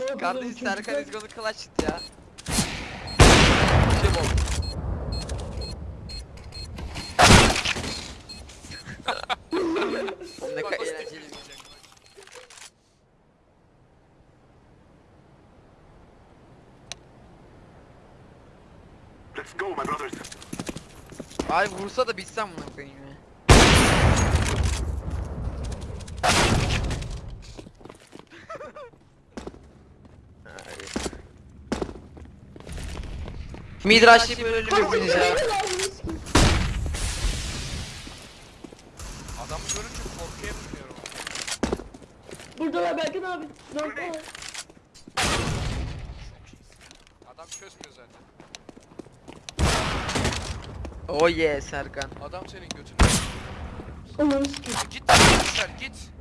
ne Kardeş? Serkan is gonna clutch it ya. Şey bol. ne kadar eğlenceli bir şey. Let's go, my brothers. Ay vursa da bitsem bunu koyayım ya. Midrash'ı böyle ölümüzünüz ya. Adamı görünce korkuya biniyorum. Buradalar Berkan abi. Dört var. Adam çözmüyor zaten. Oh yeah Serkan. Adam senin götünü. Ananı sikeyim. Git lan git.